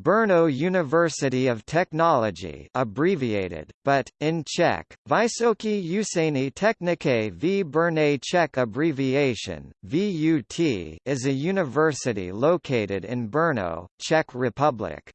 Brno University of Technology abbreviated, but, in Czech, Vysoké učení technické v Brně Czech abbreviation, VUT is a university located in Brno, Czech Republic.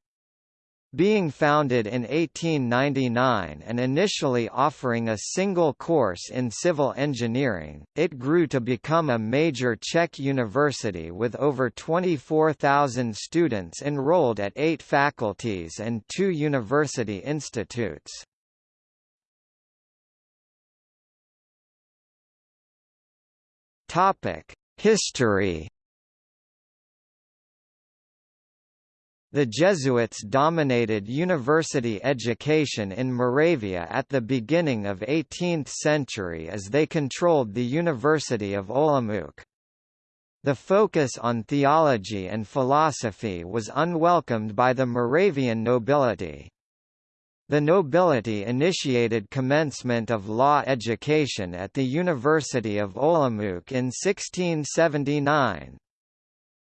Being founded in 1899 and initially offering a single course in civil engineering, it grew to become a major Czech university with over 24,000 students enrolled at eight faculties and two university institutes. History The Jesuits dominated university education in Moravia at the beginning of 18th century as they controlled the University of Olomouc. The focus on theology and philosophy was unwelcomed by the Moravian nobility. The nobility initiated commencement of law education at the University of Olomouc in 1679.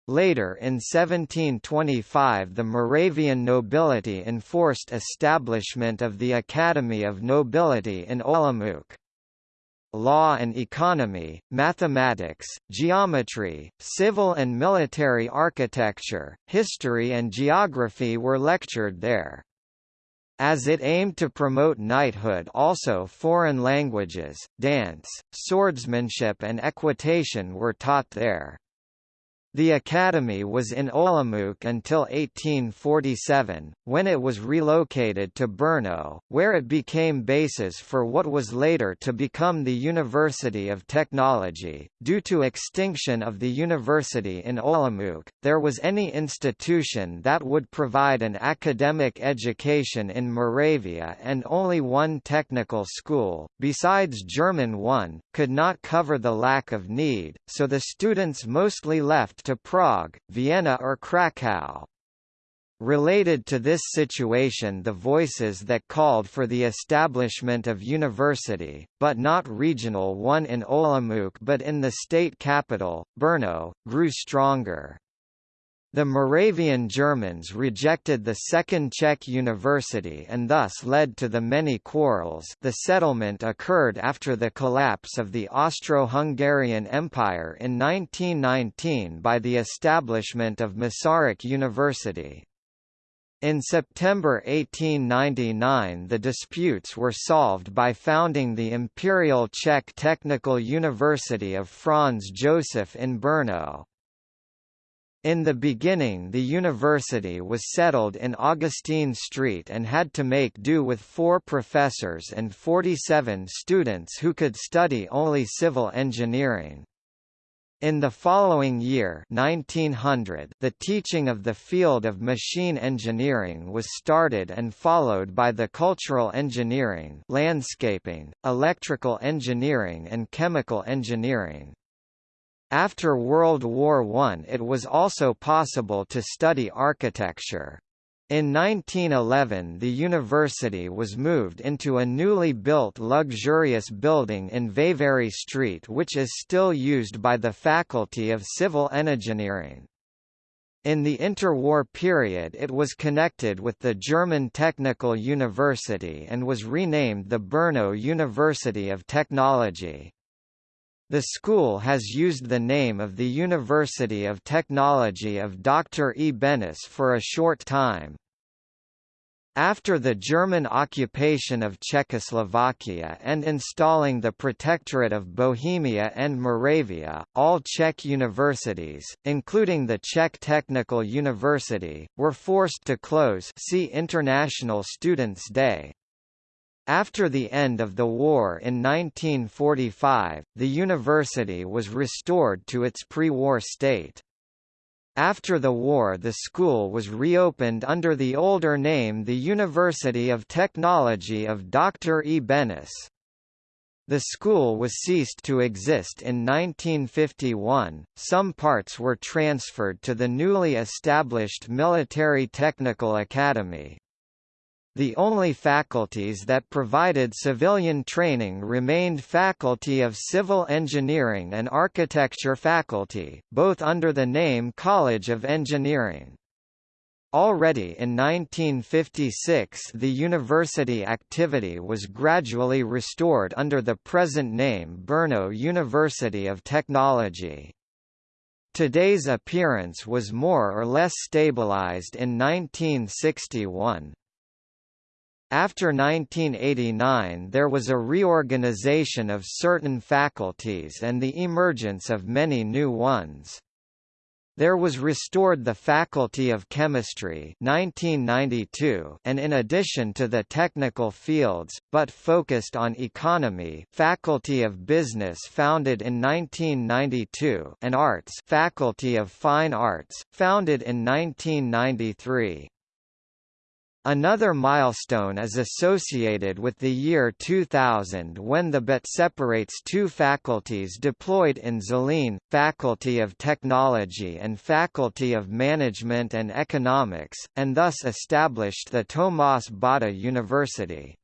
Later in 1725 the Moravian nobility enforced establishment of the Academy of Nobility in Olomouc. Law and economy, mathematics, geometry, civil and military architecture, history and geography were lectured there. As it aimed to promote knighthood also foreign languages, dance, swordsmanship and equitation were taught there. The academy was in Olomouc until 1847, when it was relocated to Brno, where it became basis for what was later to become the University of Technology. Due to extinction of the university in Olomouc, there was any institution that would provide an academic education in Moravia and only one technical school, besides German one, could not cover the lack of need, so the students mostly left to Prague, Vienna or Krakow. Related to this situation the voices that called for the establishment of university, but not regional one in Olomouc but in the state capital, Brno, grew stronger. The Moravian Germans rejected the Second Czech University and thus led to the many quarrels the settlement occurred after the collapse of the Austro-Hungarian Empire in 1919 by the establishment of Masaryk University. In September 1899 the disputes were solved by founding the Imperial Czech Technical University of Franz Josef in Brno. In the beginning the university was settled in Augustine Street and had to make do with four professors and 47 students who could study only civil engineering. In the following year 1900, the teaching of the field of machine engineering was started and followed by the cultural engineering landscaping, electrical engineering and chemical engineering. After World War I it was also possible to study architecture. In 1911 the university was moved into a newly built luxurious building in Veveri Street which is still used by the Faculty of Civil Engineering. In the interwar period it was connected with the German Technical University and was renamed the Brno University of Technology. The school has used the name of the University of Technology of Dr. E. Benes for a short time. After the German occupation of Czechoslovakia and installing the Protectorate of Bohemia and Moravia, all Czech universities, including the Czech Technical University, were forced to close see International Students' Day. After the end of the war in 1945, the university was restored to its pre-war state. After the war the school was reopened under the older name the University of Technology of Dr. E. Benes. The school was ceased to exist in 1951, some parts were transferred to the newly established Military Technical Academy. The only faculties that provided civilian training remained Faculty of Civil Engineering and Architecture faculty, both under the name College of Engineering. Already in 1956 the university activity was gradually restored under the present name Brno University of Technology. Today's appearance was more or less stabilized in 1961. After 1989 there was a reorganization of certain faculties and the emergence of many new ones. There was restored the Faculty of Chemistry 1992 and in addition to the technical fields, but focused on economy Faculty of Business founded in 1992 and Arts Faculty of Fine Arts, founded in 1993. Another milestone is associated with the year 2000 when the BUT separates two faculties deployed in Zlín, Faculty of Technology and Faculty of Management and Economics, and thus established the Tomáš Bata University.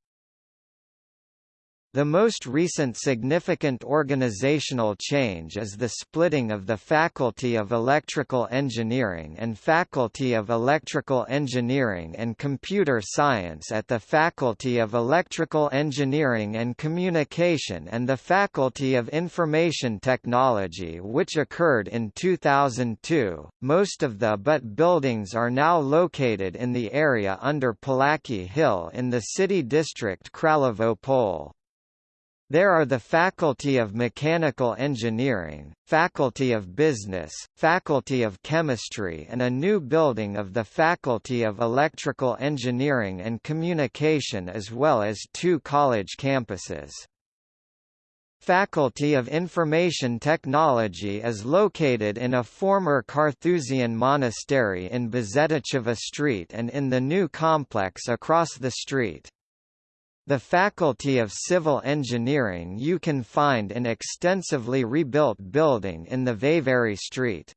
The most recent significant organizational change is the splitting of the Faculty of Electrical Engineering and Faculty of Electrical Engineering and Computer Science at the Faculty of Electrical Engineering and Communication and the Faculty of Information Technology which occurred in 2002. Most of the BUT buildings are now located in the area under Palacky Hill in the city district Kralovo Pole. There are the Faculty of Mechanical Engineering, Faculty of Business, Faculty of Chemistry and a new building of the Faculty of Electrical Engineering and Communication as well as two college campuses. Faculty of Information Technology is located in a former Carthusian monastery in Božetěchova Street and in the new complex across the street. The Faculty of Civil Engineering you can find in extensively rebuilt building in the Veveri Street.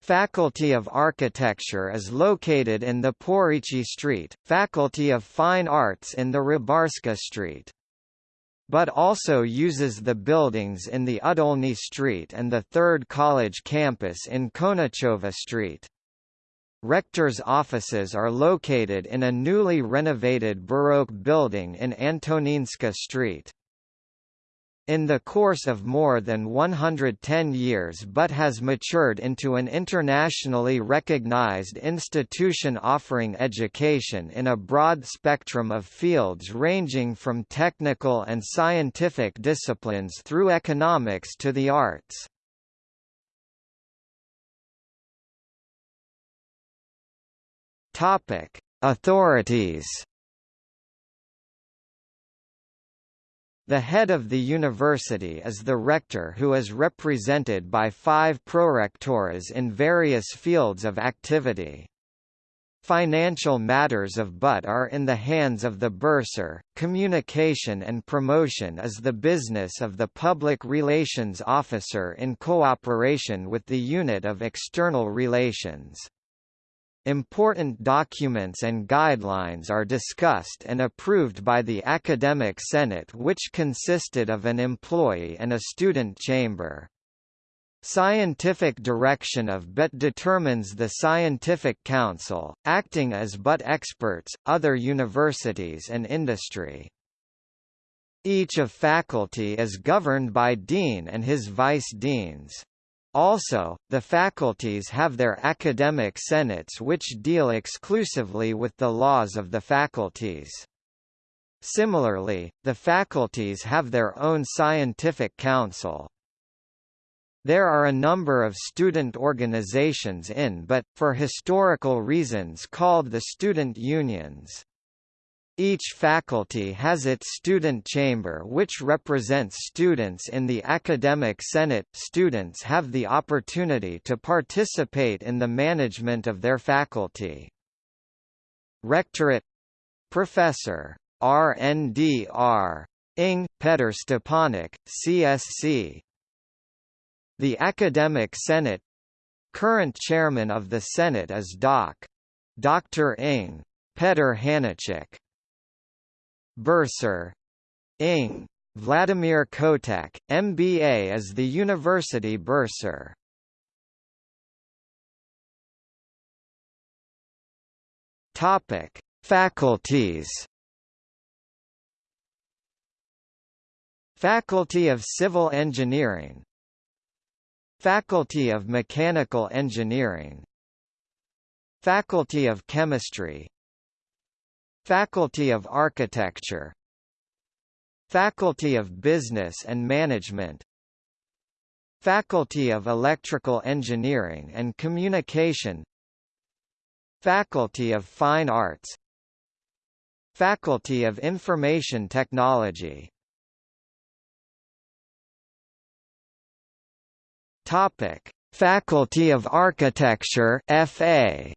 Faculty of Architecture is located in the Porici Street, Faculty of Fine Arts in the Rybarska Street. But also uses the buildings in the Udolny Street and the Third College campus in Konachova Street. Rector's offices are located in a newly renovated Baroque building in Antoninska Street. In the course of more than 110 years but has matured into an internationally recognized institution offering education in a broad spectrum of fields ranging from technical and scientific disciplines through economics to the arts. Topic: Authorities. The head of the university is the rector who is represented by five prorectores in various fields of activity. Financial matters of BUT are in the hands of the bursar, communication and promotion is the business of the public relations officer in cooperation with the unit of external relations. Important documents and guidelines are discussed and approved by the Academic Senate which consisted of an employee and a student chamber. Scientific direction of BUT determines the Scientific Council, acting as BUT experts, other universities and industry. Each of faculty is governed by dean and his vice-deans. Also, the faculties have their academic senates which deal exclusively with the laws of the faculties. Similarly, the faculties have their own scientific council. There are a number of student organizations in but, for historical reasons called the student unions. Each faculty has its student chamber which represents students in the academic senate. Students have the opportunity to participate in the management of their faculty. Rectorate Professor RNDR Ing. Petr Stepanek, CSC The Academic Senate Current chairman of the Senate is Doc. Dr. Ing. Petr Hanáček Bursar Ing. Vladimir Kotek, MBA is the university bursar. Topic: Faculties. Faculty of Civil Engineering Faculty of Mechanical Engineering Faculty of Chemistry Faculty of Architecture. Faculty of Business and Management. Faculty of Electrical Engineering and Communication. Faculty of Fine Arts. Faculty of Information Technology. Topic: Faculty of Architecture FA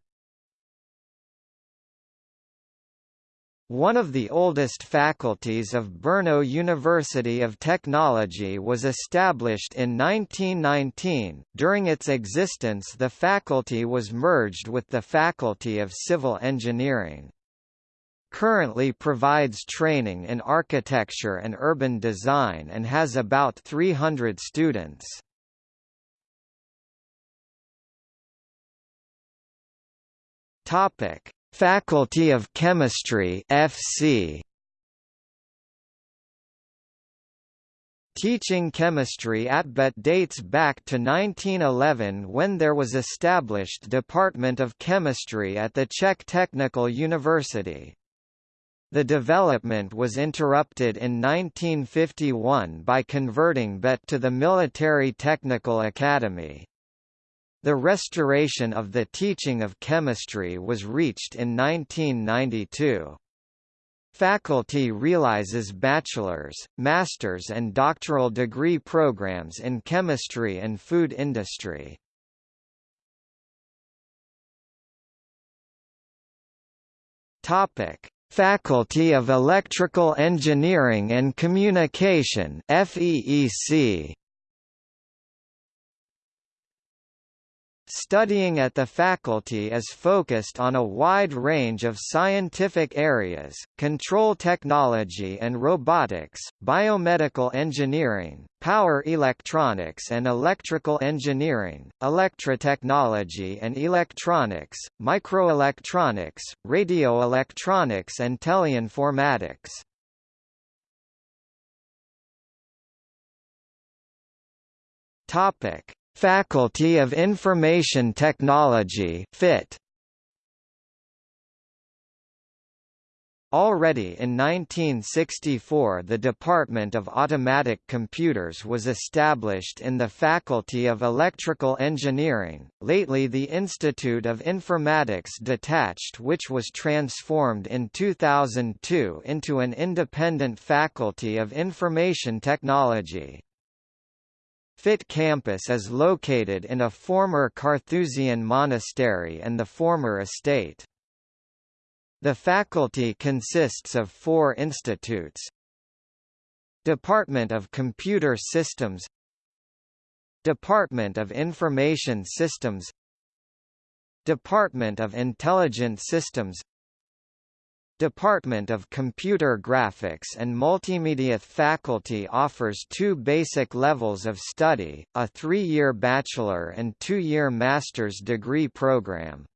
One of the oldest faculties of Brno University of Technology was established in 1919. During its existence, the faculty was merged with the Faculty of Civil Engineering. Currently provides training in architecture and urban design and has about 300 students. Topic: Faculty of Chemistry FC Teaching chemistry at BUT dates back to 1911 when there was established Department of Chemistry at the Czech Technical University. The development was interrupted in 1951 by converting BUT to the Military Technical Academy. The restoration of the teaching of chemistry was reached in 1992. Faculty realizes bachelor's, master's and doctoral degree programs in chemistry and food industry. Topic: Faculty of Electrical Engineering and Communication FEEC Studying at the faculty is focused on a wide range of scientific areas, control technology and robotics, biomedical engineering, power electronics and electrical engineering, electrotechnology and electronics, microelectronics, radioelectronics and teleinformatics. Topic Faculty of Information Technology FIT Already in 1964 the Department of Automatic Computers was established in the Faculty of Electrical Engineering, lately the Institute of Informatics detached which was transformed in 2002 into an independent Faculty of Information Technology. FIT campus is located in a former Carthusian monastery and the former estate. The faculty consists of four institutes Department of Computer Systems Department of Information Systems Department of Intelligent Systems Department of Computer Graphics and Multimedia faculty offers two basic levels of study, a three-year bachelor and two-year master's degree program.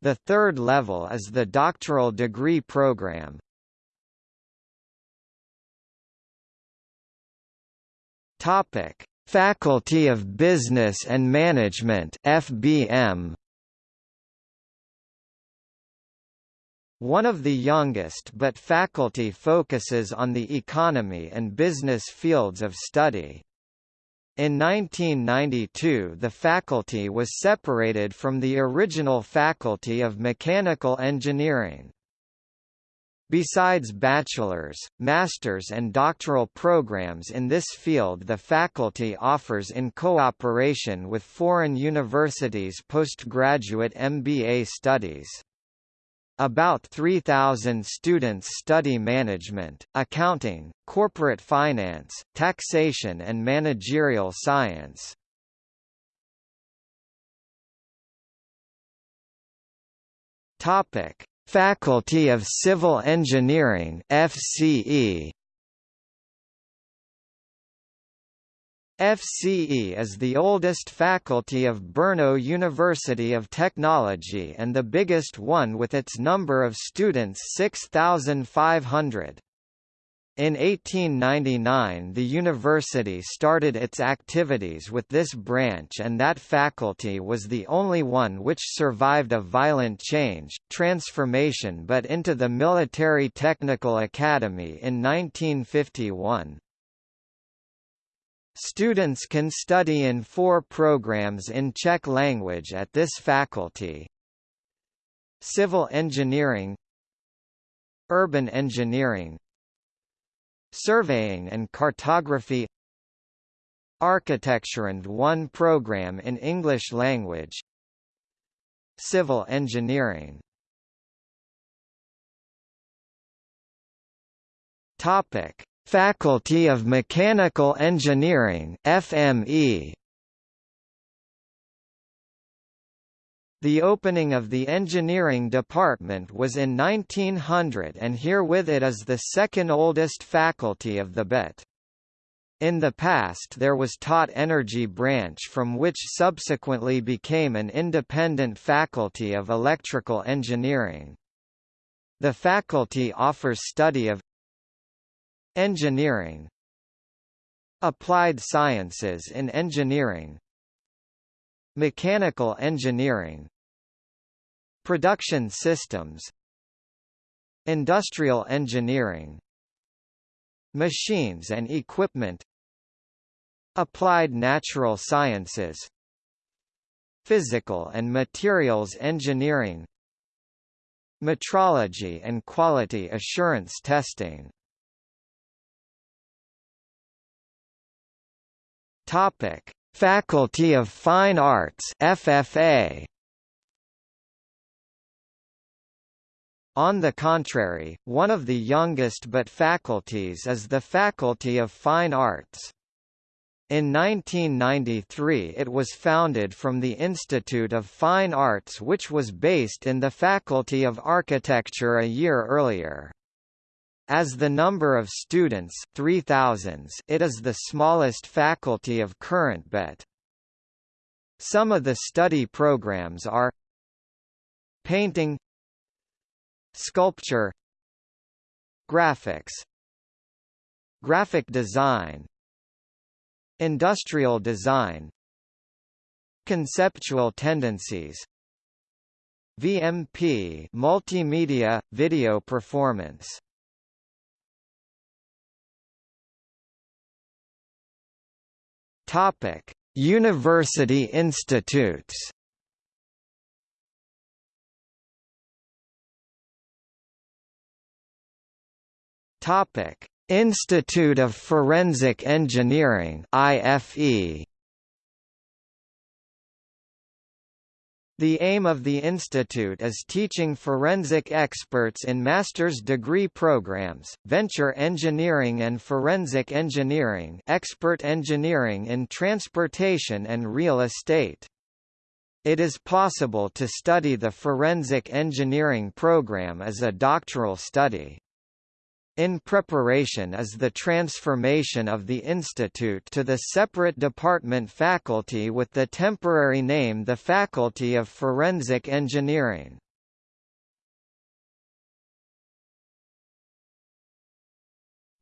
The third level is the doctoral degree program. Topic: Faculty of Business and Management (FBM). One of the youngest but faculty focuses on the economy and business fields of study. In 1992 the faculty was separated from the original Faculty of Mechanical Engineering. Besides bachelor's, master's and doctoral programs in this field the faculty offers in cooperation with foreign universities postgraduate MBA studies. About 3,000 students study management, accounting, corporate finance, taxation and managerial science. Topic: Faculty of Civil Engineering (FCE). FCE is the oldest faculty of Brno University of Technology and the biggest one with its number of students 6,500. In 1899 the university started its activities with this branch and that faculty was the only one which survived a violent change, transformation but into the Military Technical Academy in 1951. Students can study in four programs in Czech language at this faculty. Civil engineering Urban engineering Surveying and cartography Architecture and one program in English language Civil engineering Topic Faculty of Mechanical Engineering FME The opening of the engineering department was in 1900 and herewith it is the second oldest faculty of the BUT. In the past there was taught energy branch from which subsequently became an independent faculty of electrical engineering. The faculty offers study of Engineering. Applied sciences in engineering. Mechanical engineering. Production systems. Industrial engineering. Machines and equipment. Applied natural sciences. Physical and materials engineering. Metrology and quality assurance testing Topic: Faculty of Fine Arts FFA. On the contrary, one of the youngest but faculties is the Faculty of Fine Arts. In 1993 it was founded from the Institute of Fine Arts which was based in the Faculty of Architecture a year earlier. As the number of students 3000 it is the smallest faculty of current BUT. Some of the study programs are Painting Sculpture Graphics Graphic design Industrial design Conceptual tendencies VMP Multimedia, video performance Topic: University institutes. Topic: Institute of Forensic Engineering (IFE). The aim of the institute is teaching forensic experts in master's degree programs, venture engineering and forensic engineering expert engineering in transportation and real estate. It is possible to study the forensic engineering program as a doctoral study. In preparation is the transformation of the institute to the separate department faculty with the temporary name the Faculty of Forensic Engineering.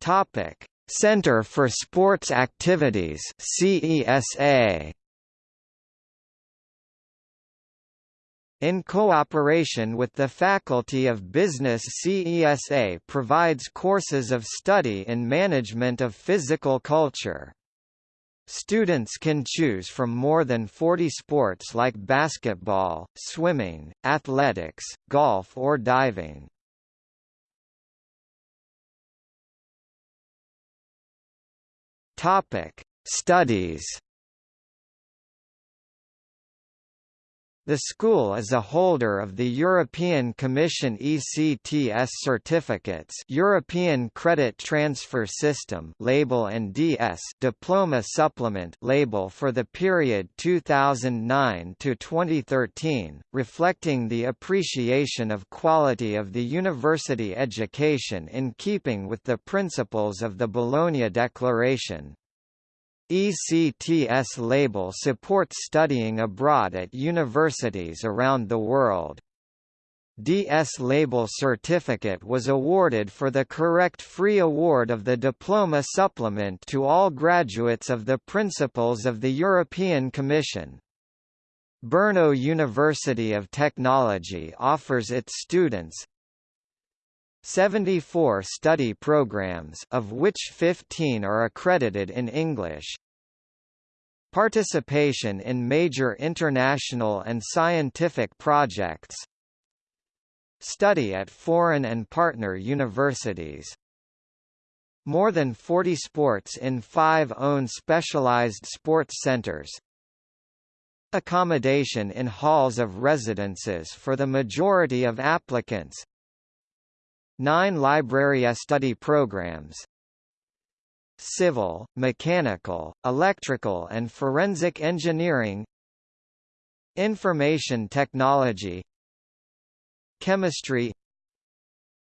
Topic: Center for Sports Activities CESA In cooperation with the Faculty of Business CESA provides courses of study in management of physical culture. Students can choose from more than 40 sports like basketball, swimming, athletics, golf or diving. Topic: Studies The school is a holder of the European Commission ECTS certificates European Credit Transfer System label and DS diploma supplement label for the period 2009 to 2013, reflecting the appreciation of quality of the university education in keeping with the principles of the Bologna Declaration. ECTS label supports studying abroad at universities around the world. DS label certificate was awarded for the correct free award of the diploma supplement to all graduates of the Principles of the European Commission. Brno University of Technology offers its students 74 study programs of which 15 are accredited in English. Participation in major international and scientific projects. Study at foreign and partner universities. More than 40 sports in five own specialized sports centers. Accommodation in halls of residences for the majority of applicants Nine library study programs Civil, mechanical, electrical and forensic engineering Information technology Chemistry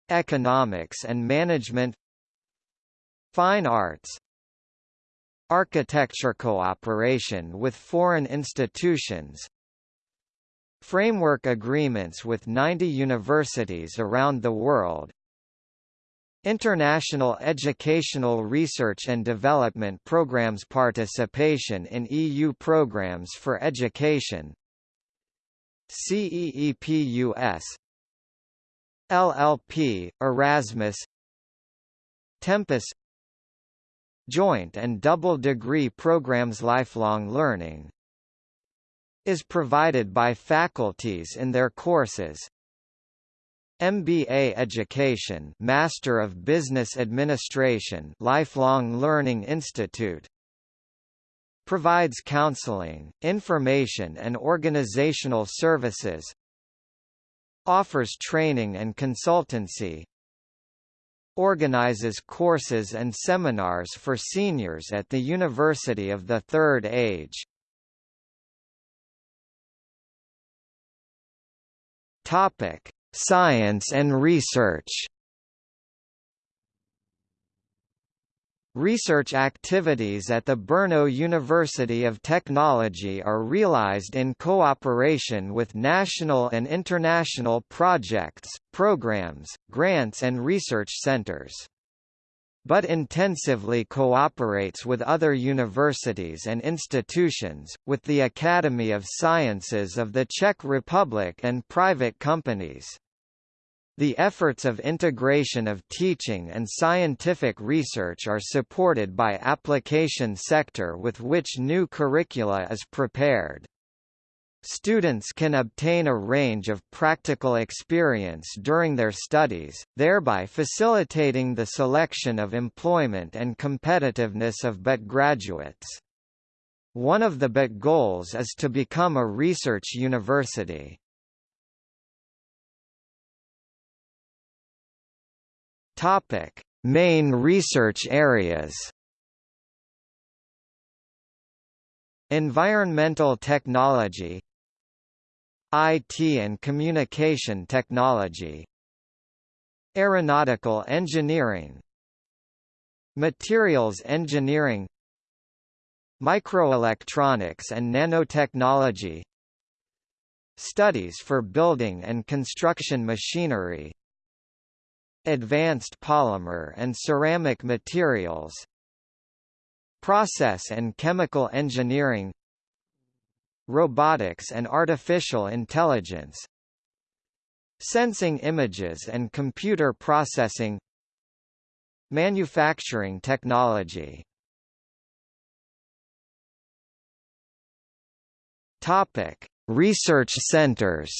Economics and management Fine arts Architecture cooperation with foreign institutions Framework agreements with 90 universities around the world. International Educational Research and Development Programs Participation in EU programs for education. CEEPUS LLP, Erasmus. Tempus. Joint and double degree programs Lifelong learning is provided by faculties in their courses. MBA Education Master of Business Administration Lifelong Learning Institute provides counseling, information and organizational services offers training and consultancy organizes courses and seminars for seniors at the University of the Third Age Topic: Science and research. Research activities at the Brno University of Technology are realized in cooperation with national and international projects, programs, grants and research centers but intensively cooperates with other universities and institutions, with the Academy of Sciences of the Czech Republic and private companies. The efforts of integration of teaching and scientific research are supported by application sector with which new curricula is prepared. Students can obtain a range of practical experience during their studies, thereby facilitating the selection of employment and competitiveness of BUT graduates. One of the BUT goals is to become a research university. Main research areas. Environmental technology IT and communication technology Aeronautical engineering Materials engineering Microelectronics and nanotechnology Studies for building and construction machinery Advanced polymer and ceramic materials Process and chemical engineering robotics and artificial intelligence sensing images and computer processing manufacturing technology Topic: Research centers.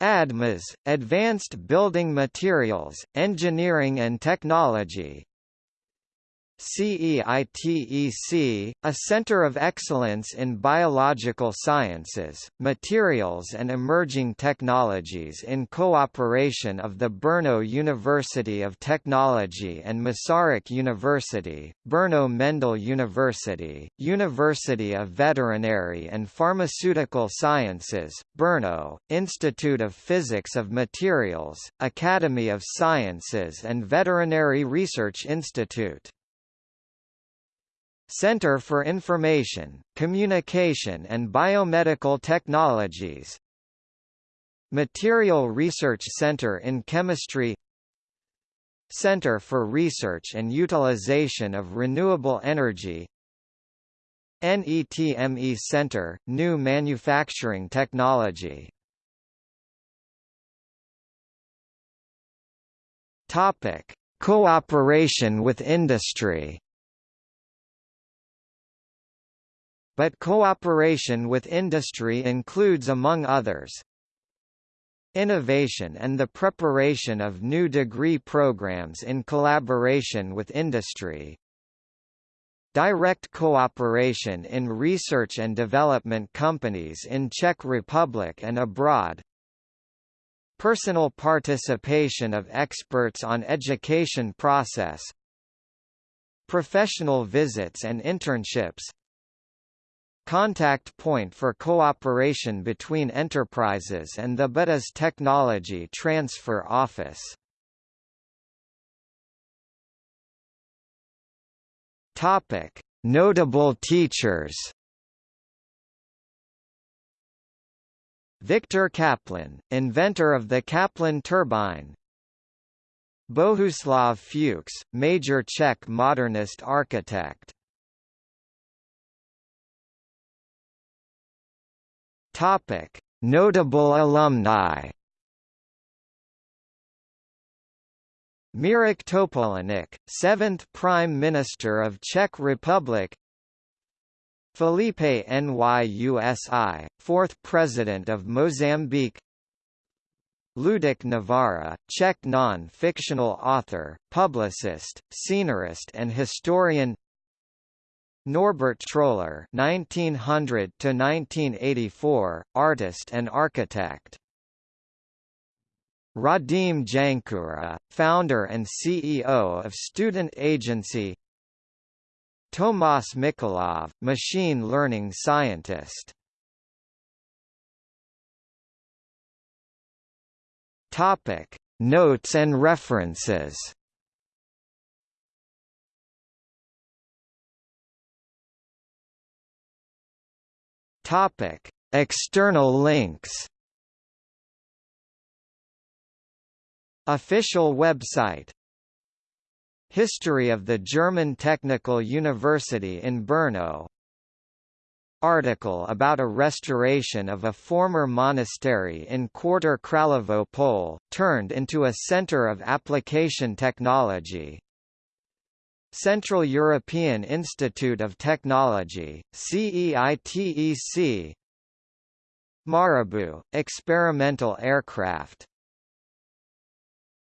ADMAS, Advanced Building Materials, Engineering and Technology CEITEC, a center of excellence in biological sciences, materials and emerging technologies in cooperation of the Brno University of Technology and Masaryk University, Brno Mendel University, University of Veterinary and Pharmaceutical Sciences, Brno, Institute of Physics of Materials, Academy of Sciences and Veterinary Research Institute. Center for Information, Communication and Biomedical Technologies. Material Research Center in Chemistry. Center for Research and Utilization of Renewable Energy. NETME Center, New Manufacturing Technology. Cooperation with industry But cooperation with industry includes among others, Innovation and the preparation of new degree programs in collaboration with industry Direct cooperation in research and development companies in Czech Republic and abroad Personal participation of experts on education process Professional visits and internships contact point for cooperation between enterprises and the BETA's Technology Transfer Office. Topic: Notable teachers. Viktor Kaplan, inventor of the Kaplan turbine. Bohuslav Fuchs, major Czech modernist architect. Topic: Notable alumni. Mirek Topolánek, 7th Prime Minister of Czech Republic Filipe Nyusi, 4th President of Mozambique Luděk Navara, Czech non-fictional author, publicist, scenarist and historian Norbert Troller (1900–1984), artist and architect. Radim Jančura, founder and CEO of student agency. Tomas Mikolov, machine learning scientist. Topic: Notes and references. Topic: External links. Official website History of the German Technical University in Brno Article about a restoration of a former monastery in Quarter Kralovo Pole, turned into a center of application technology Central European Institute of Technology, CEITEC Marabu, experimental aircraft